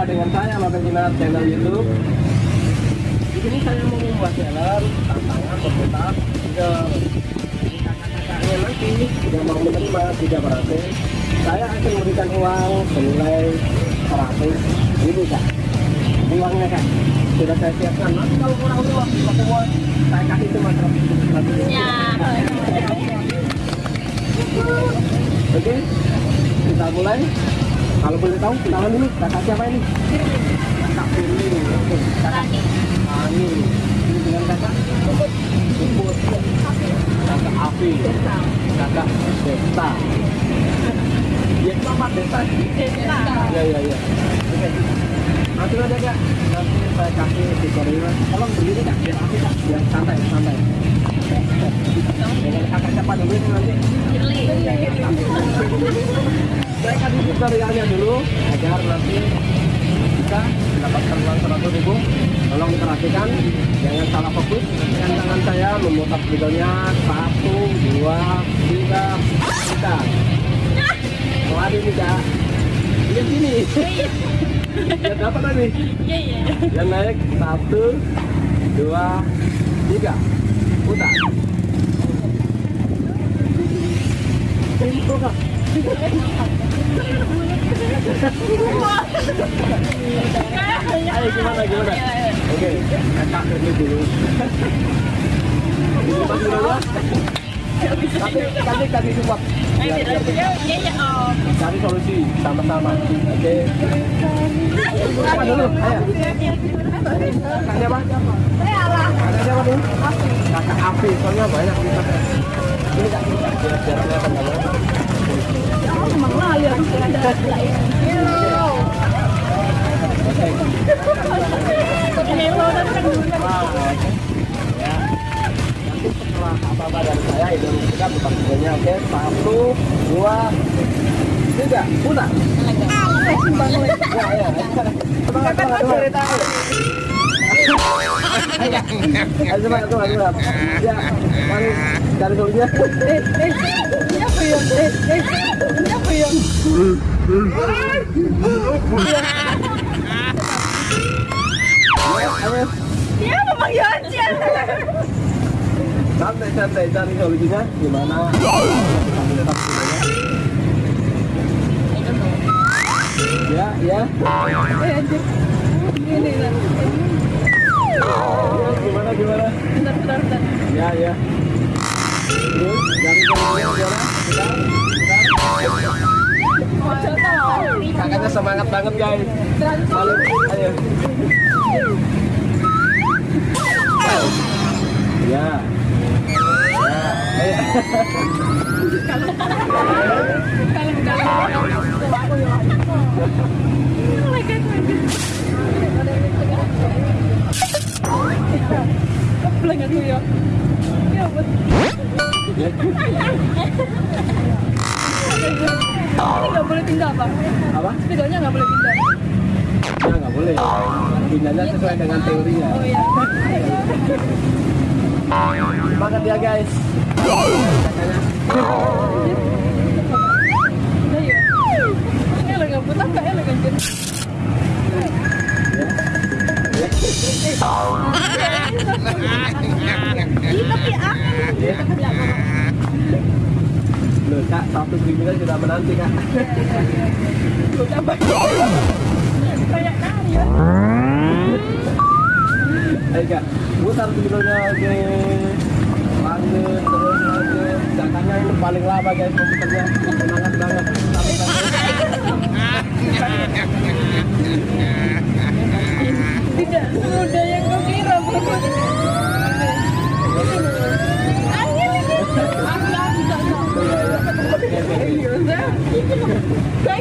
Jumpa dengan saya Mabel Jinar channel YouTube. Di sini saya mau membuat channel tantangan berputar ke kakak-kakaknya nanti yang mau menerima tiga berhasil. Saya akan memberikan uang senilai 100 ribu kak. Uangnya kak sudah saya siapkan. Nanti kalau kurang uang, pakai uang saya kasih cuma 100 ribu. Oke, kita mulai. Kalau boleh tahu, kenalan dulu. Kakak siapa ini? Kakak Firly. Kakak Ani. Ini dengan kakak? Puput. Kakak Afi. Kakak Desta. Ya, sama Desta. Ya, ya, ya. Oke. Langsung aja kak. Nanti saya kasih tutorial. Tolong berdiri kak, biar Afi kak. Biar santai, santai. Dengan kakak siapa dulu ini nanti? Kasih tutorialnya dulu agar nanti bisa mendapatkan uang seratus ribu. Tolong perhatikan, jangan salah fokus. Dengan tangan saya memutar videonya satu, dua, tiga, tiga. Lari kak. Lihat sini. Lihat apa tadi? Yang naik satu, dua, tiga. Putar. Pintu kak. Ayo gimana gimana? Oke, ini dulu. Kasih kita cari solusi sama-sama. Oke. Apa dulu? Ayo. Siapa dulu? Kakak Afi. Soalnya banyak kita. Setelah apa-apa dari saya, itu kita buka videonya, oke? Satu, dua, tiga, putar. Ya, ya. Semangat, semangat, semangat. Ayo, semangat, semangat, semangat. Ya, mari cari solusinya. Eh, eh, ya? Eh, eh, Dia memang ya santai santai cari gimana ya. Ini gimana gimana Bentar, bentar, bentar. ya ya terus cari gimana semangat banget guys Balik, ayo ya. Ya. Ini nggak boleh pindah apa? apa? Sepedanya nggak boleh pindah. ya nggak boleh. Pindahnya sesuai dengan teorinya. Oh iya. semangat ya guys. Kakaknya Nah ya. Ini lagi nggak putar kak ya lagi anjir. Ih, tapi aku. Ya. Loh kak, satu kriminal sudah menanti kak. Kayak nari ya. Ayo kak, putar kriminalnya oke Lanjut terus paling lama guys komputernya semangat banget Tidak semudah yang kau kira. Thank